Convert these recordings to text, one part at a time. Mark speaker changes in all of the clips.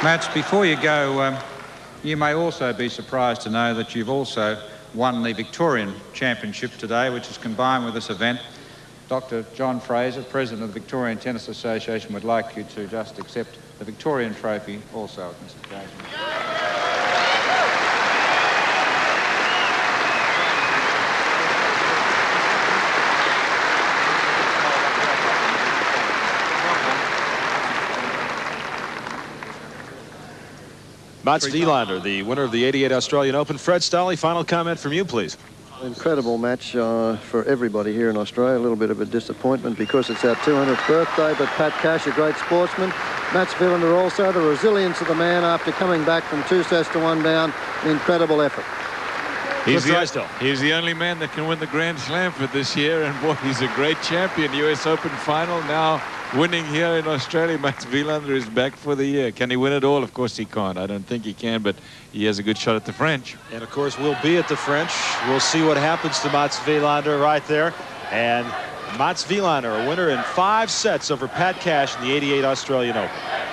Speaker 1: Mats, before you go, um, you may also be surprised to know that you've also won the Victorian Championship today, which is combined with this event. Dr. John Fraser, President of the Victorian Tennis Association, would like you to just accept the Victorian trophy also at this occasion.
Speaker 2: Mats Wilander, the winner of the 88 Australian Open. Fred Stolle, final comment from you, please.
Speaker 3: Incredible match uh, for everybody here in Australia. A little bit of a disappointment because it's our 200th birthday, but Pat Cash, a great sportsman. Mats Wilander also, the resilience of the man after coming back from two sets to one down. An incredible effort.
Speaker 4: He's the, he's the only man that can win the Grand Slam for this year, and boy, he's a great champion. U.S. Open final now winning here in Australia. Mats Wilander is back for the year. Can he win it all? Of course he can't. I don't think he can, but he has a good shot at the French.
Speaker 2: And of course, we'll be at the French. We'll see what happens to Mats Wilander right there. And Mats Wilander, a winner in five sets over Pat Cash in the 88 Australian Open.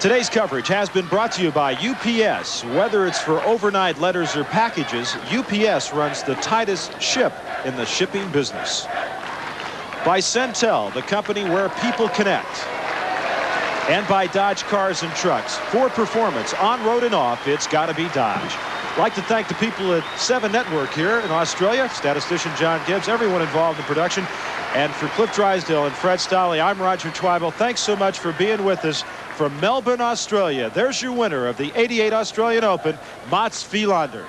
Speaker 2: Today's coverage has been brought to you by UPS. Whether it's for overnight letters or packages, UPS runs the tightest ship in the shipping business by Centel, the company where people connect. And by Dodge Cars and Trucks. For performance, on road and off, it's got to be Dodge. Like to thank the people at 7 Network here in Australia, statistician John Gibbs, everyone involved in production. And for Cliff Drysdale and Fred Stolle, I'm Roger Twibell. Thanks so much for being with us from Melbourne, Australia. There's your winner of the 88 Australian Open, Mats Wilander.